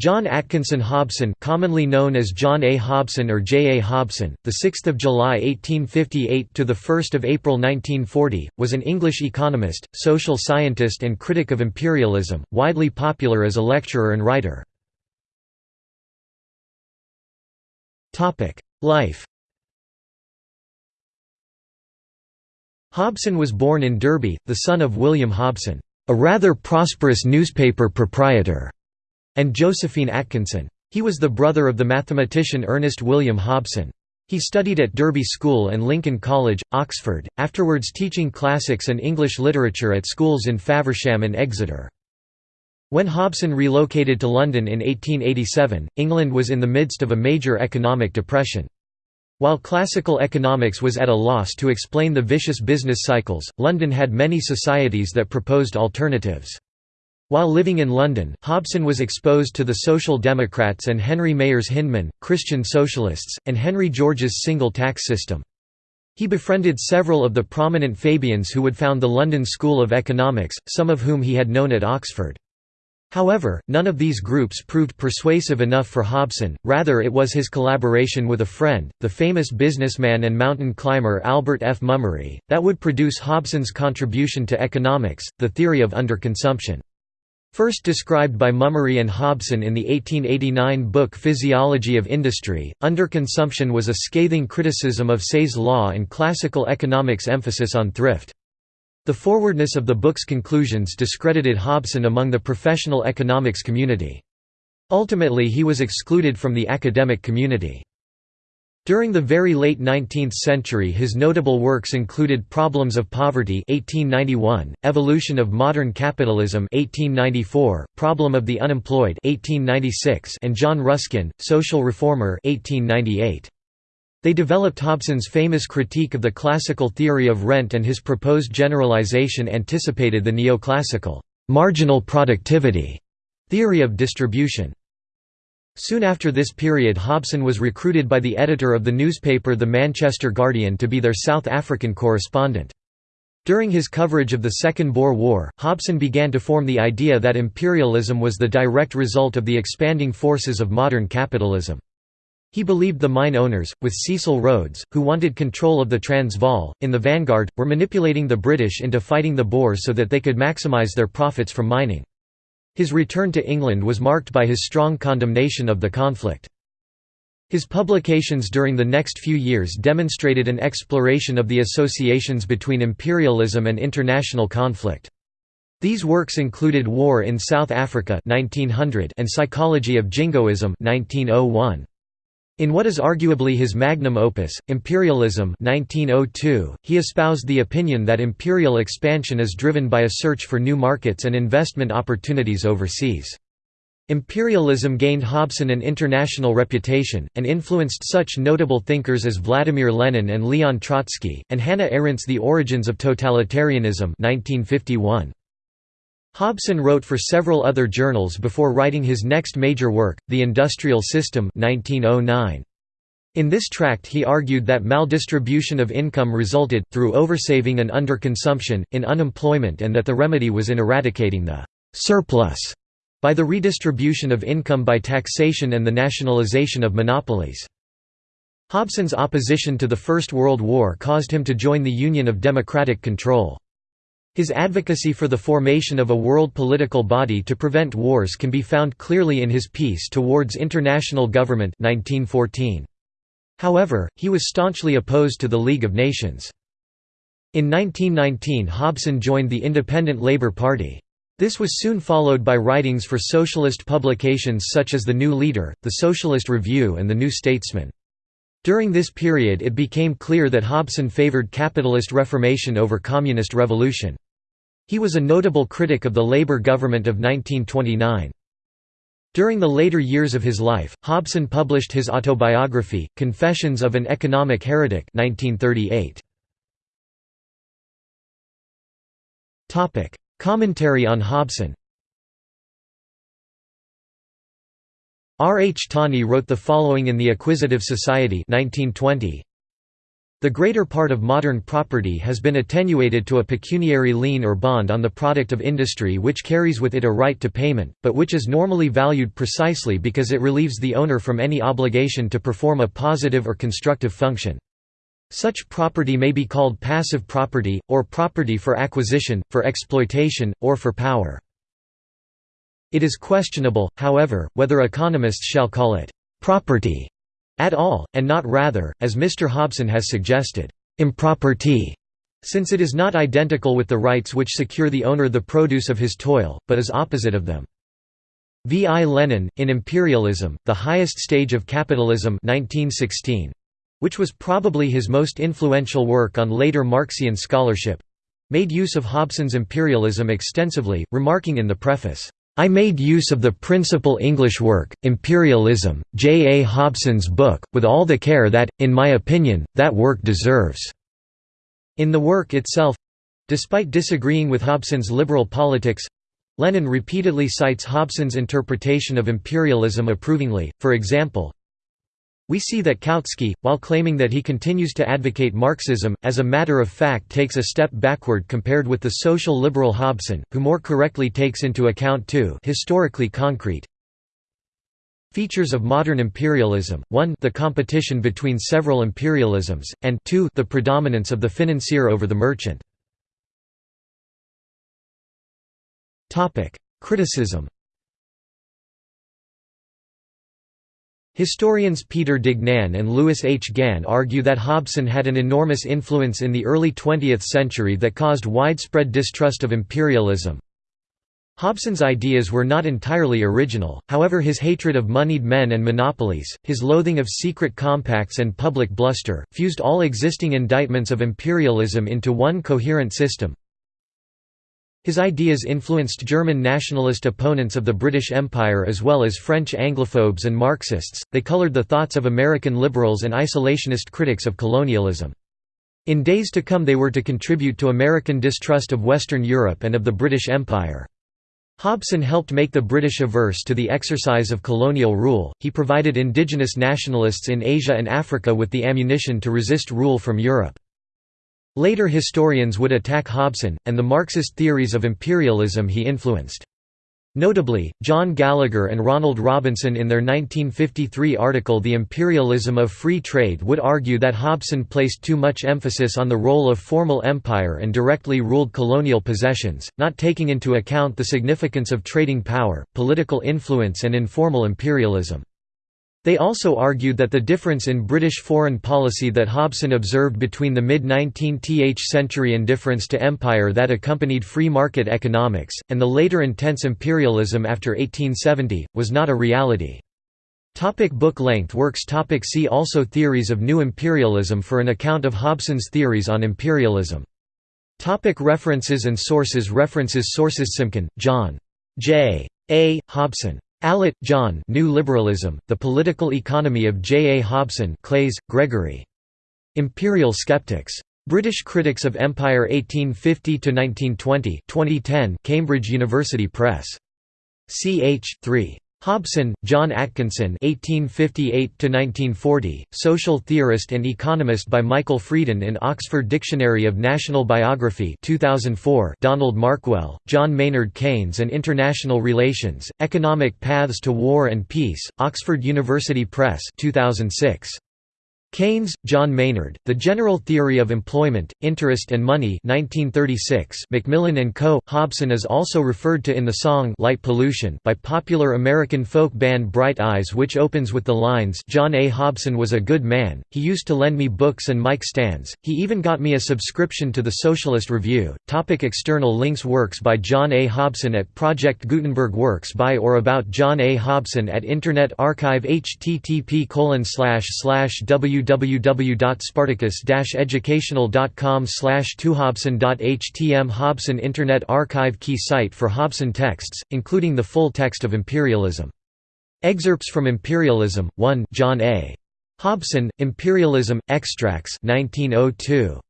John Atkinson Hobson, commonly known as John A. Hobson or J. A. Hobson, the 6th of July 1858 to the 1st of April 1940, was an English economist, social scientist and critic of imperialism, widely popular as a lecturer and writer. Topic: Life. Hobson was born in Derby, the son of William Hobson, a rather prosperous newspaper proprietor and Josephine Atkinson. He was the brother of the mathematician Ernest William Hobson. He studied at Derby School and Lincoln College, Oxford, afterwards teaching classics and English literature at schools in Faversham and Exeter. When Hobson relocated to London in 1887, England was in the midst of a major economic depression. While classical economics was at a loss to explain the vicious business cycles, London had many societies that proposed alternatives. While living in London, Hobson was exposed to the Social Democrats and Henry Mayers Hyndman, Christian Socialists, and Henry George's single tax system. He befriended several of the prominent Fabians who would found the London School of Economics, some of whom he had known at Oxford. However, none of these groups proved persuasive enough for Hobson, rather it was his collaboration with a friend, the famous businessman and mountain climber Albert F. Mummery, that would produce Hobson's contribution to economics, the theory of underconsumption. First described by Mummery and Hobson in the 1889 book Physiology of Industry, underconsumption was a scathing criticism of Say's law and classical economics' emphasis on thrift. The forwardness of the book's conclusions discredited Hobson among the professional economics community. Ultimately he was excluded from the academic community. During the very late 19th century his notable works included Problems of Poverty 1891, Evolution of Modern Capitalism 1894, Problem of the Unemployed 1896, and John Ruskin, Social Reformer 1898. They developed Hobson's famous critique of the classical theory of rent and his proposed generalization anticipated the neoclassical marginal productivity theory of distribution. Soon after this period Hobson was recruited by the editor of the newspaper The Manchester Guardian to be their South African correspondent. During his coverage of the Second Boer War, Hobson began to form the idea that imperialism was the direct result of the expanding forces of modern capitalism. He believed the mine owners, with Cecil Rhodes, who wanted control of the Transvaal, in the vanguard, were manipulating the British into fighting the Boers so that they could maximise their profits from mining. His return to England was marked by his strong condemnation of the conflict. His publications during the next few years demonstrated an exploration of the associations between imperialism and international conflict. These works included War in South Africa 1900 and Psychology of Jingoism 1901. In what is arguably his magnum opus, Imperialism 1902, he espoused the opinion that imperial expansion is driven by a search for new markets and investment opportunities overseas. Imperialism gained Hobson an international reputation, and influenced such notable thinkers as Vladimir Lenin and Leon Trotsky, and Hannah Arendt's The Origins of Totalitarianism 1951. Hobson wrote for several other journals before writing his next major work, The Industrial System 1909. In this tract he argued that maldistribution of income resulted, through oversaving and underconsumption, in unemployment and that the remedy was in eradicating the «surplus» by the redistribution of income by taxation and the nationalization of monopolies. Hobson's opposition to the First World War caused him to join the Union of Democratic Control. His advocacy for the formation of a world political body to prevent wars can be found clearly in his Peace Towards International Government 1914. However, he was staunchly opposed to the League of Nations. In 1919 Hobson joined the Independent Labour Party. This was soon followed by writings for socialist publications such as The New Leader, The Socialist Review and The New Statesman. During this period it became clear that Hobson favored capitalist reformation over communist revolution. He was a notable critic of the Labour government of 1929. During the later years of his life, Hobson published his autobiography, Confessions of an Economic Heretic 1938. Commentary on Hobson R. H. Tawney wrote the following in The Acquisitive Society 1920. The greater part of modern property has been attenuated to a pecuniary lien or bond on the product of industry which carries with it a right to payment, but which is normally valued precisely because it relieves the owner from any obligation to perform a positive or constructive function. Such property may be called passive property, or property for acquisition, for exploitation, or for power. It is questionable, however, whether economists shall call it «property» at all, and not rather, as Mr. Hobson has suggested, improperty, since it is not identical with the rights which secure the owner the produce of his toil, but is opposite of them. V. I. Lenin, in Imperialism, The Highest Stage of Capitalism 1916, which was probably his most influential work on later Marxian scholarship, made use of Hobson's imperialism extensively, remarking in the preface, I made use of the principal English work, Imperialism, J. A. Hobson's book, with all the care that, in my opinion, that work deserves." In the work itself—despite disagreeing with Hobson's liberal politics—Lenin repeatedly cites Hobson's interpretation of imperialism approvingly, for example, we see that Kautsky, while claiming that he continues to advocate Marxism, as a matter of fact takes a step backward compared with the social liberal Hobson, who more correctly takes into account two historically concrete features of modern imperialism, 1 the competition between several imperialisms, and 2 the predominance of the financier over the merchant. Criticism Historians Peter Duignan and Lewis H. Gann argue that Hobson had an enormous influence in the early 20th century that caused widespread distrust of imperialism. Hobson's ideas were not entirely original, however his hatred of moneyed men and monopolies, his loathing of secret compacts and public bluster, fused all existing indictments of imperialism into one coherent system, his ideas influenced German nationalist opponents of the British Empire as well as French Anglophobes and Marxists, they colored the thoughts of American liberals and isolationist critics of colonialism. In days to come they were to contribute to American distrust of Western Europe and of the British Empire. Hobson helped make the British averse to the exercise of colonial rule, he provided indigenous nationalists in Asia and Africa with the ammunition to resist rule from Europe. Later historians would attack Hobson, and the Marxist theories of imperialism he influenced. Notably, John Gallagher and Ronald Robinson in their 1953 article The Imperialism of Free Trade would argue that Hobson placed too much emphasis on the role of formal empire and directly ruled colonial possessions, not taking into account the significance of trading power, political influence and informal imperialism. They also argued that the difference in British foreign policy that Hobson observed between the mid-19th century indifference to empire that accompanied free market economics, and the later intense imperialism after 1870, was not a reality. Topic book length works topic See also Theories of New Imperialism for an account of Hobson's theories on imperialism. Topic references and sources References Sources Simkin, John. J. A. Hobson. Allett, John New Liberalism, The Political Economy of J. A. Hobson Claeys, Gregory. Imperial Skeptics. British Critics of Empire 1850–1920 2010 Cambridge University Press. ch. 3. Hobson, John Atkinson (1858–1940), social theorist and economist by Michael Freeden in Oxford Dictionary of National Biography, 2004. Donald Markwell, John Maynard Keynes and International Relations: Economic Paths to War and Peace, Oxford University Press, 2006. Keynes, John Maynard, The General Theory of Employment, Interest and Money 1936, Macmillan and Co. Hobson is also referred to in the song Light Pollution by popular American folk band Bright Eyes which opens with the lines John A. Hobson was a good man, he used to lend me books and mic stands, he even got me a subscription to the Socialist Review. Topic external links Works by John A. Hobson at Project Gutenberg Works by or about John A. Hobson at Internet Archive http colon slash slash w www.spartacus-educational.com slash tuhobson.htm Hobson Internet Archive key site for Hobson texts, including the full text of Imperialism. Excerpts from Imperialism, 1 John A. Hobson, Imperialism, Extracts 1902.